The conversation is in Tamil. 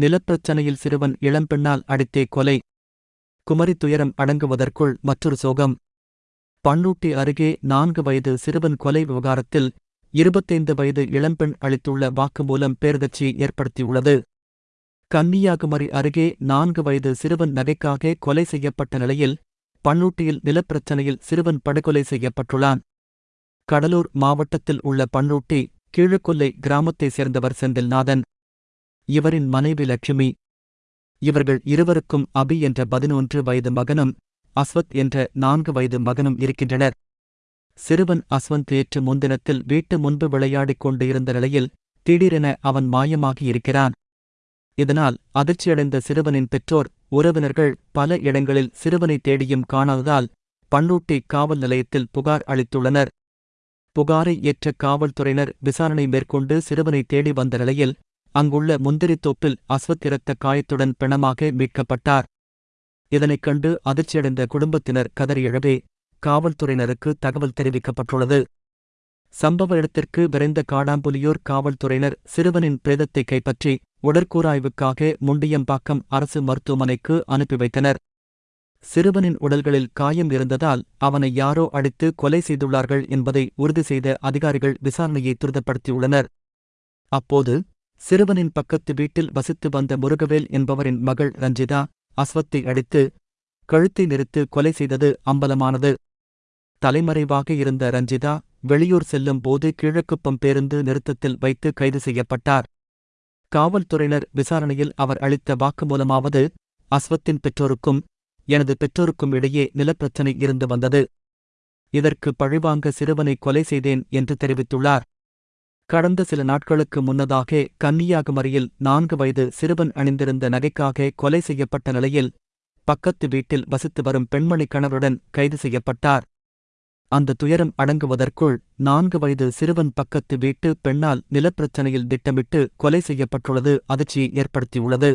நிலப்பிரச்சனையில் சிறுவன் இளம்பெண்ணால் அடித்தே கொலை. குமரி துயரம் அடங்குவதற்குள் மற்றொரு சோகம். பன்னூட்டி அருகே நான்கு வயது சிறுவன் கொலை விவகாரத்தில் இருபத்தைந்து வயது இளம்பெண் அளித்துள்ள வாக்குமூலம் பேரதிர்ச்சி ஏற்படுத்தியுள்ளது. கன்னியாகுமரி அருகே நான்கு வயது சிறுவன் நகைக்காக கொலை செய்யப்பட்ட நிலையில் பன்னூட்டியில் நிலப்பிரச்சனையில் சிறுவன் படுகொலை செய்யப்பட்டுள்ளான். கடலூர் மாவட்டத்தில் உள்ள பன்னூட்டி கீழக்கொல்லை கிராமத்தைச் சேர்ந்தவர் செந்தில்நாதன். இவரின் மனைவி லட்சுமி. இவர்கள் இருவருக்கும் அபி என்ற பதினொன்று வயது மகனும் அஸ்வத் என்ற நான்கு வயது மகனும் இருக்கின்றனர். சிறுவன் அஸ்வந்த் நேற்று முன்தினத்தில் வீட்டு முன்பு விளையாடிக் கொண்டு இருந்த நிலையில் திடீரென அவன் மாயமாகி இருக்கிறான். இதனால் அதிர்ச்சியடைந்த சிறுவனின் பெற்றோர் உறவினர்கள் பல இடங்களில் சிறுவனை தேடியும் காணாததால் பன்னூட்டி காவல் நிலையத்தில் புகார் அளித்துள்ளனர். புகாரை ஏற்ற காவல்துறையினர் விசாரணை மேற்கொண்டு சிறுவனை தேடி வந்த நிலையில் அங்குள்ள முந்திரித்தோப்பில் அஸ்வத் இரத்த காயத்துடன் பிணமாக மீட்கப்பட்டார். இதனைக் கண்டு அதிர்ச்சியடைந்த குடும்பத்தினர் கதறியழவே காவல்துறையினருக்கு தகவல் தெரிவிக்கப்பட்டுள்ளது. சம்பவ இடத்திற்கு விரைந்த காடாம்புலியூர் காவல்துறையினர் சிறுவனின் பிரேதத்தை கைப்பற்றி உடற்கூராய்வுக்காக முண்டியம்பாக்கம் அரசு மருத்துவமனைக்கு அனுப்பி வைத்தனர். சிறுவனின் உடல்களில் காயம் இருந்ததால் அவனை யாரோ அடித்து கொலை செய்துள்ளார்கள் என்பதை உறுதி செய்த அதிகாரிகள் விசாரணையை துரிதப்படுத்தியுள்ளனர். அப்போது சிறுவனின் பக்கத்து வீட்டில் வசித்து வந்த முருகவேல் என்பவரின் மகள் ரஞ்சிதா அஸ்வத்தை அடித்து கழுத்தை நிறுத்து கொலை செய்தது அம்பலமானது. தலைமறைவாக இருந்த ரஞ்சிதா வெளியூர் செல்லும் போது கிழக்குப்பம் பேருந்து நிறுத்தத்தில் வைத்து கைது செய்யப்பட்டார். காவல்துறையினர் விசாரணையில் அவர் அளித்த வாக்குமூலமாவது அஸ்வத்தின் பெற்றோருக்கும் எனது பெற்றோருக்கும் இடையே நிலப்பிரச்சினை இருந்து வந்தது. இதற்கு பழிவாங்க சிறுவனை கொலை செய்தேன் என்று தெரிவித்துள்ளார். கடந்த சில நாட்களுக்கு முன்னதாக கன்னியாகுமரியில் நான்கு வயது சிறுவன் அணிந்திருந்த நகைக்காக கொலை செய்யப்பட்ட நிலையில் பக்கத்து வீட்டில் வசித்து வரும் பெண்மணி கணவருடன் கைது செய்யப்பட்டார். அந்த துயரம் அடங்குவதற்குள் நான்கு வயது சிறுவன் பக்கத்து வீட்டு பெண்ணால் நிலப்பிரச்சனையில் திட்டமிட்டு கொலை செய்யப்பட்டுள்ளது அதிர்ச்சியை ஏற்படுத்தியுள்ளது.